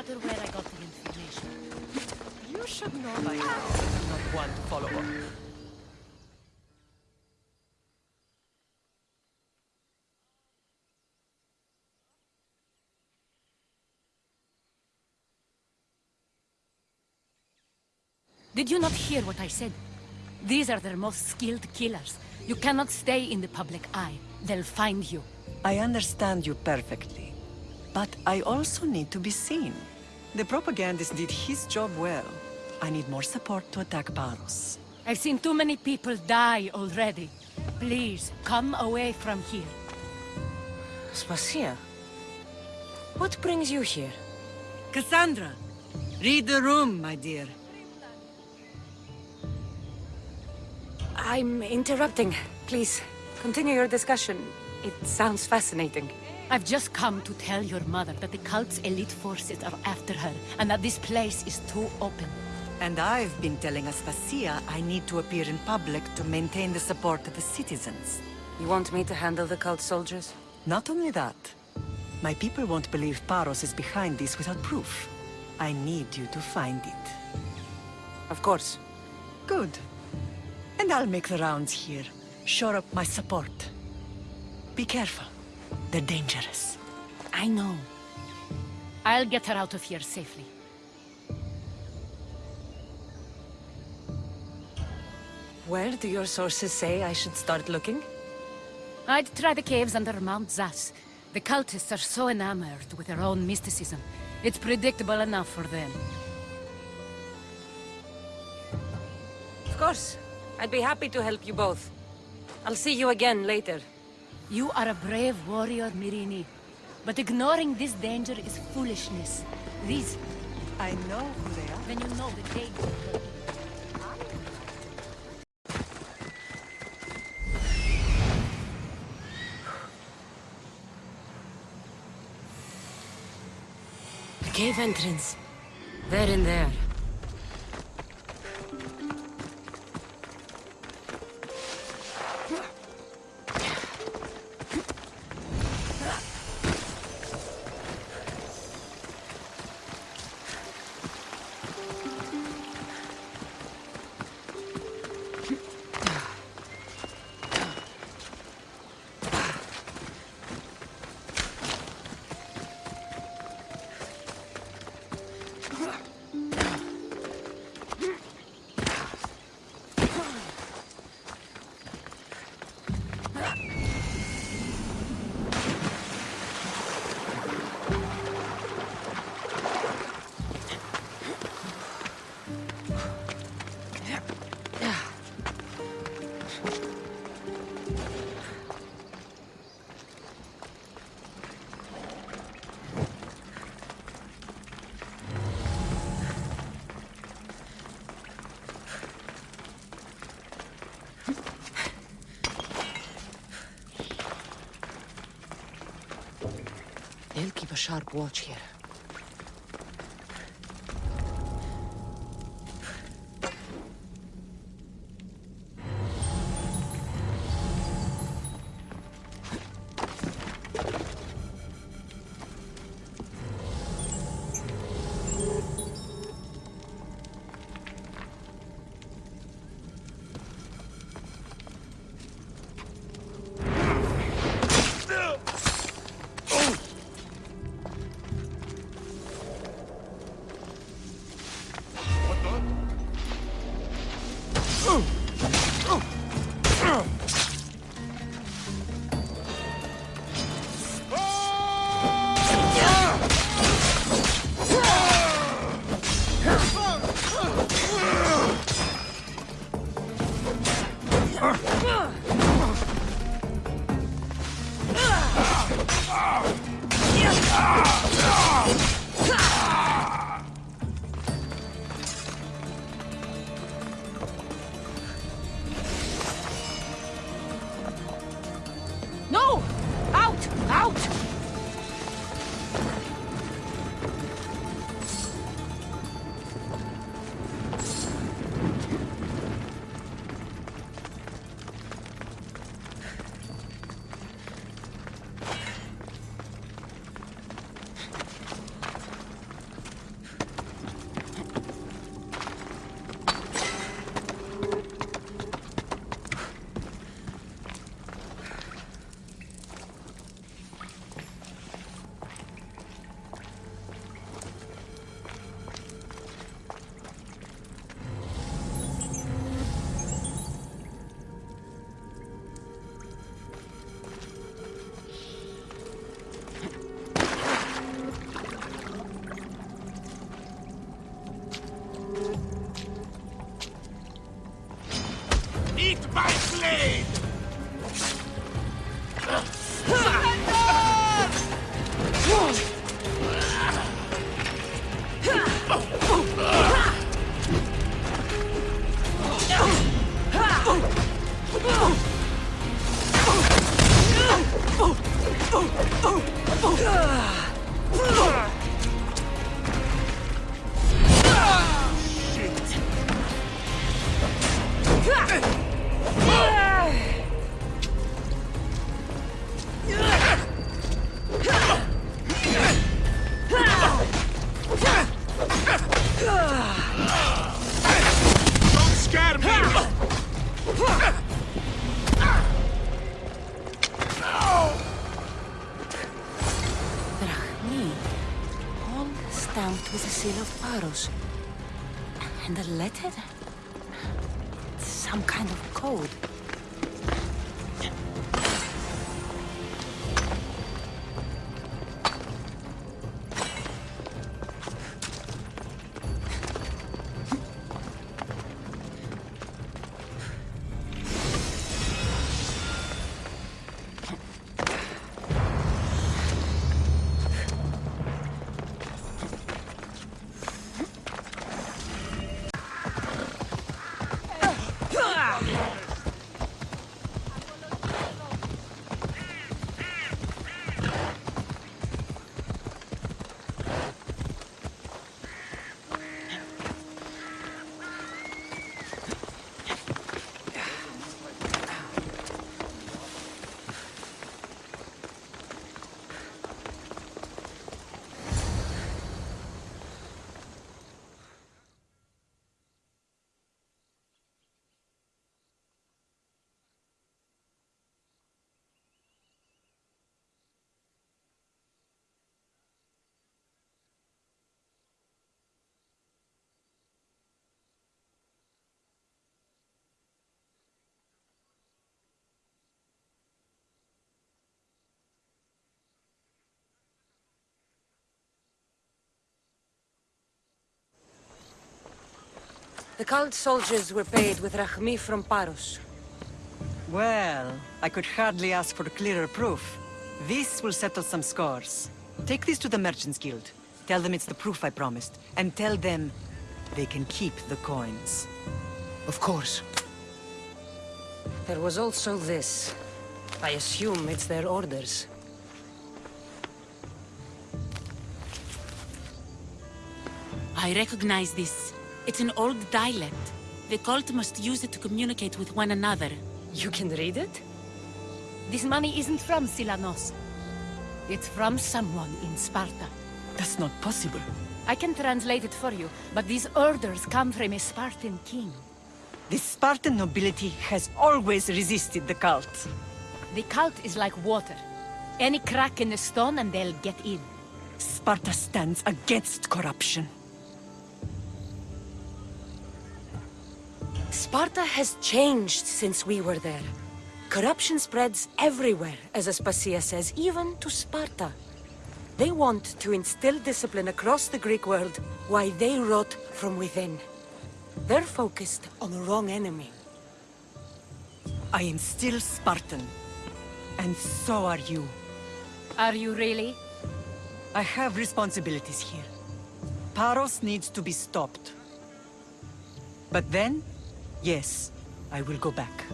matter where I got the information. You should know by now. I'm not one to follow up. Did you not hear what I said? These are their most skilled killers. You cannot stay in the public eye. They'll find you. I understand you perfectly. But I also need to be seen. The propagandist did his job well. I need more support to attack Paros. I've seen too many people die already. Please, come away from here. Spasia, what brings you here? Cassandra, read the room, my dear. I'm interrupting. Please, continue your discussion. It sounds fascinating. I've just come to tell your mother that the cult's elite forces are after her, and that this place is too open. And I've been telling Aspasia I need to appear in public to maintain the support of the citizens. You want me to handle the cult soldiers? Not only that, my people won't believe Paros is behind this without proof. I need you to find it. Of course. Good. And I'll make the rounds here. Shore up my support. Be careful. They're dangerous. I know. I'll get her out of here safely. Where do your sources say I should start looking? I'd try the caves under Mount Zas. The cultists are so enamored with their own mysticism. It's predictable enough for them. Of course. I'd be happy to help you both. I'll see you again later. You are a brave warrior, Myrrine. But ignoring this danger is foolishness. These... I know who they are. Then you know the danger. Cave entrance. They're in there. Sharp watch here. No! Eat my blade! Shit! Don't scatter me! Drachmae, all stamped with the seal of Paros. And a letter? Some kind of code. The cult soldiers were paid with Rachmi from Paros. Well, I could hardly ask for clearer proof. This will settle some scores. Take this to the Merchants Guild. Tell them it's the proof I promised. And tell them they can keep the coins. Of course. There was also this. I assume it's their orders. I recognize this. It's an old dialect. The cult must use it to communicate with one another. You can read it? This money isn't from Silanos. It's from someone in Sparta. That's not possible. I can translate it for you, but these orders come from a Spartan king. The Spartan nobility has always resisted the cult. The cult is like water. Any crack in the stone and they'll get in. Sparta stands against corruption. Sparta has changed since we were there. Corruption spreads everywhere, as Aspasia says, even to Sparta. They want to instill discipline across the Greek world, while they rot from within. They're focused on the wrong enemy. I am still Spartan. And so are you. Are you really? I have responsibilities here. Paros needs to be stopped. But then, yes, I will go back.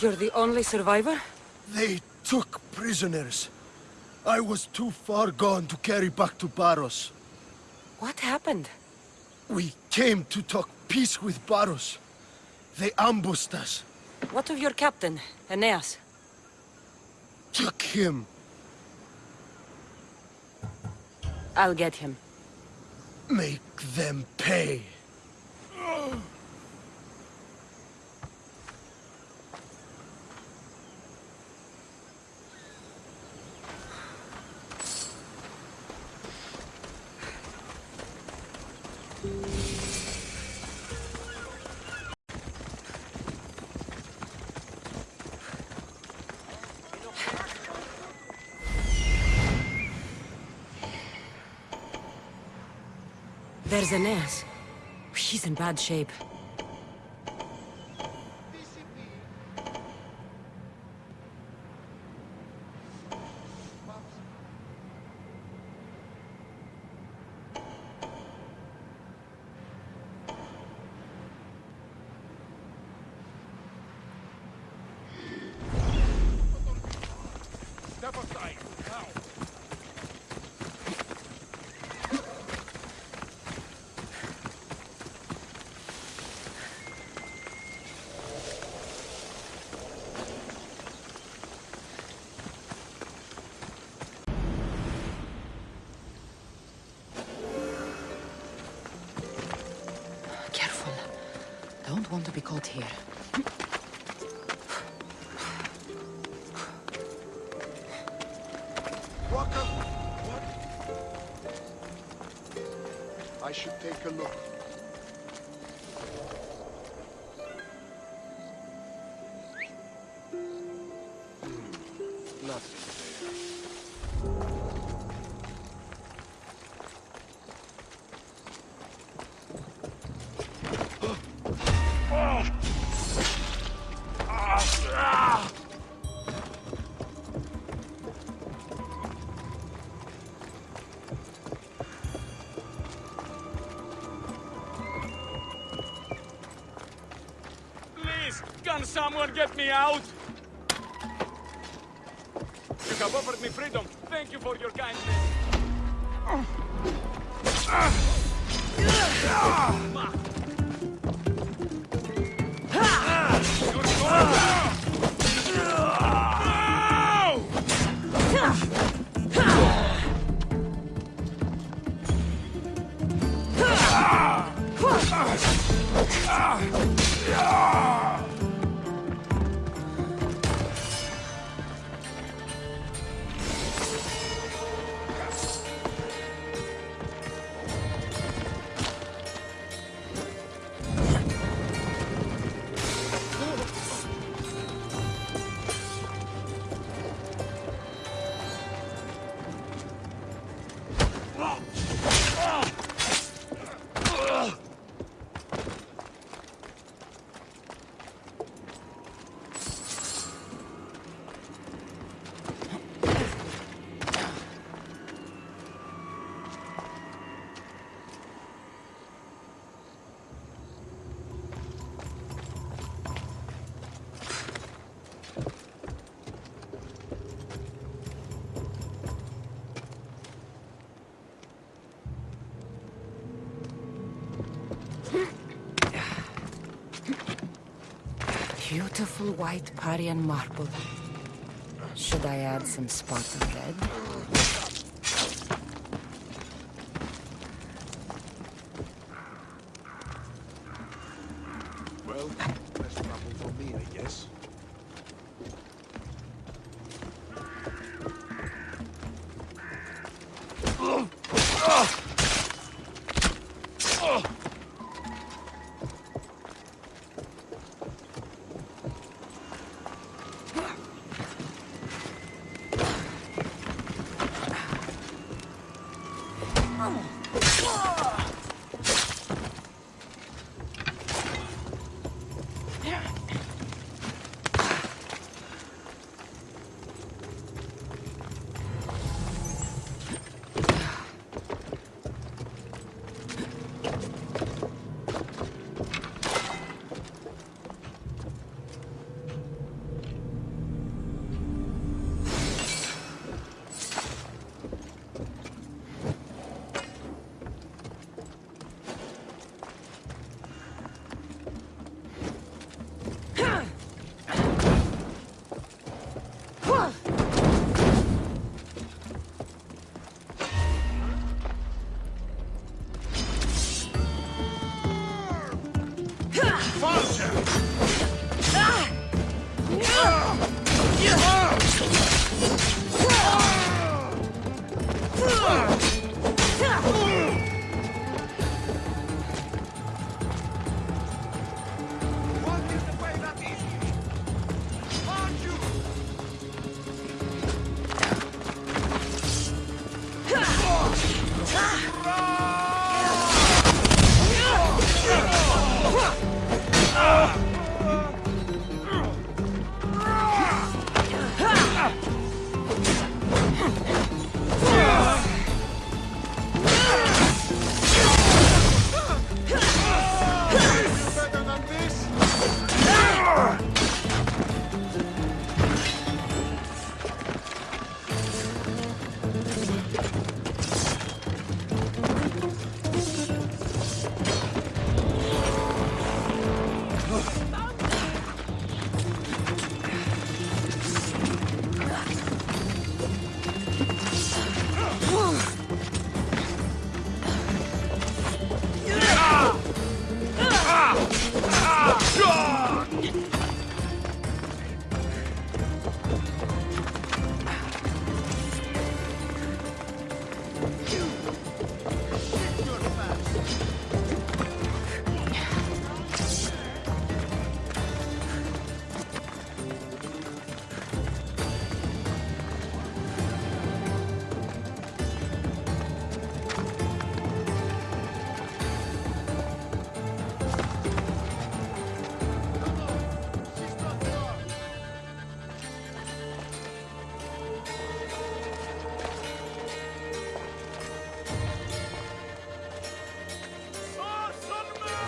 You're the only survivor? They took prisoners. I was too far gone to carry back to Paros. What happened? We came to talk peace with Paros. They ambushed us. What of your captain, Aeneas? Took him. I'll get him. Make them pay. There's Aeneas. He's in bad shape. Don't want to be caught here. What? I should take a look. Can someone get me out? You have offered me freedom. Thank you for your kindness. Beautiful white Parian marble. Should I add some Spartan red?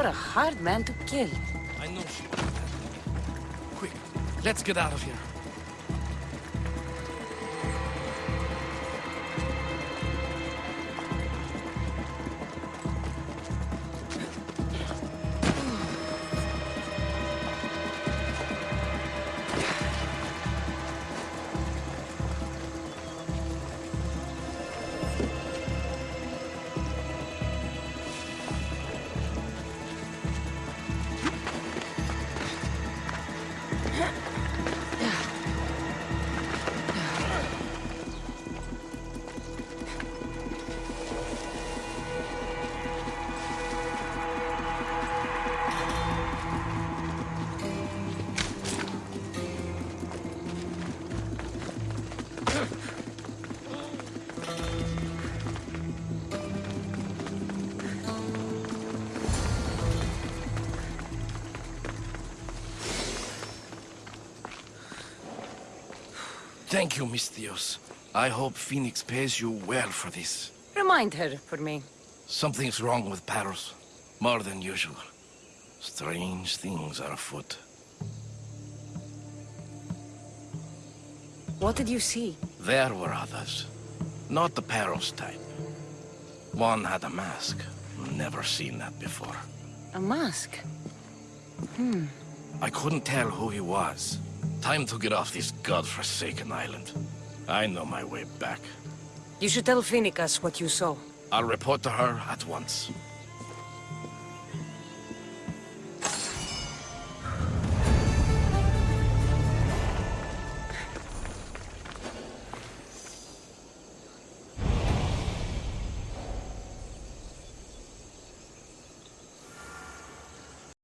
You're a hard man to kill. I know she. Quick, let's get out of here. Thank you, Misthios. I hope Phoenix pays you well for this. Remind her for me. Something's wrong with Paros. More than usual. Strange things are afoot. What did you see? There were others. Not the Paros type. One had a mask. Never seen that before. A mask. Hmm. I couldn't tell who he was. Time to get off this godforsaken island. I know my way back. You should tell Phoenicus what you saw. I'll report to her at once.